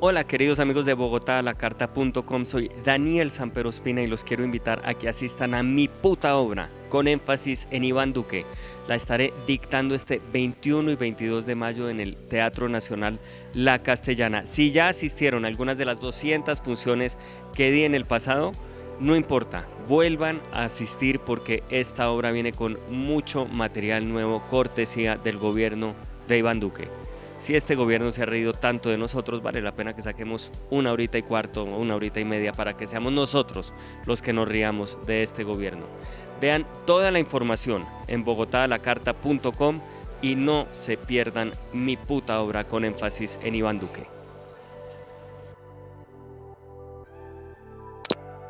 Hola queridos amigos de Bogotá, lacarta.com, soy Daniel Samperospina y los quiero invitar a que asistan a mi puta obra, con énfasis en Iván Duque. La estaré dictando este 21 y 22 de mayo en el Teatro Nacional La Castellana. Si ya asistieron a algunas de las 200 funciones que di en el pasado, no importa, vuelvan a asistir porque esta obra viene con mucho material nuevo, cortesía del gobierno de Iván Duque si este gobierno se ha reído tanto de nosotros, vale la pena que saquemos una horita y cuarto o una horita y media para que seamos nosotros los que nos riamos de este gobierno. Vean toda la información en bogotalacarta.com y no se pierdan mi puta obra con énfasis en Iván Duque.